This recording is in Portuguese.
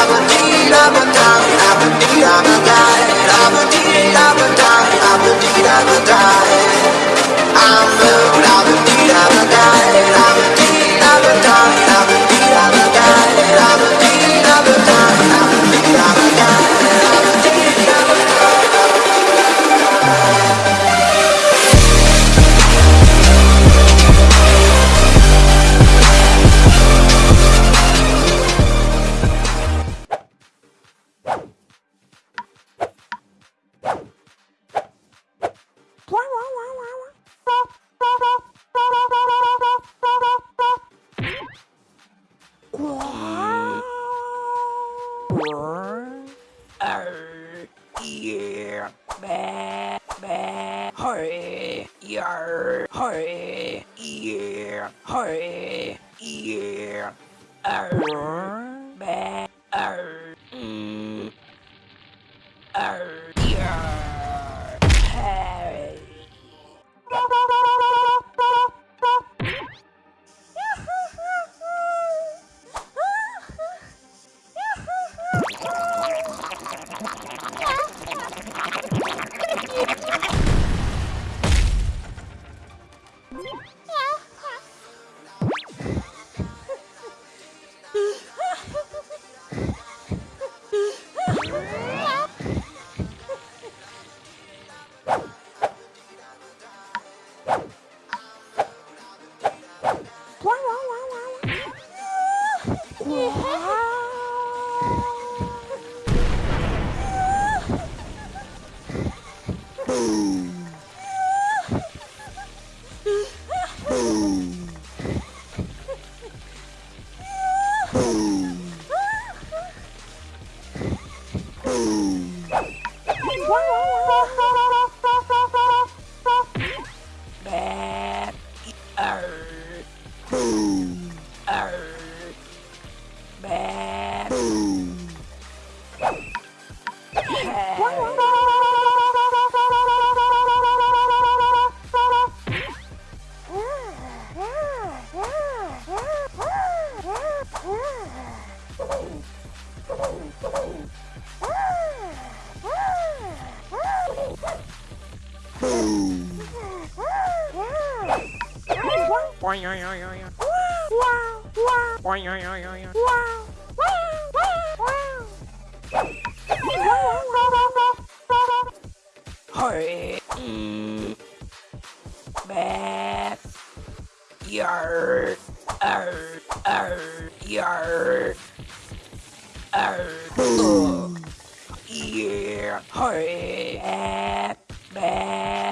Abadee, Abadee, a Abadee Hurry, yeah, hurry, yeah, uh -huh. Boom! Oi, Hurry. Back. Yar. Ar. Ar. Yar. Ar. Yeah. Hurry. Back.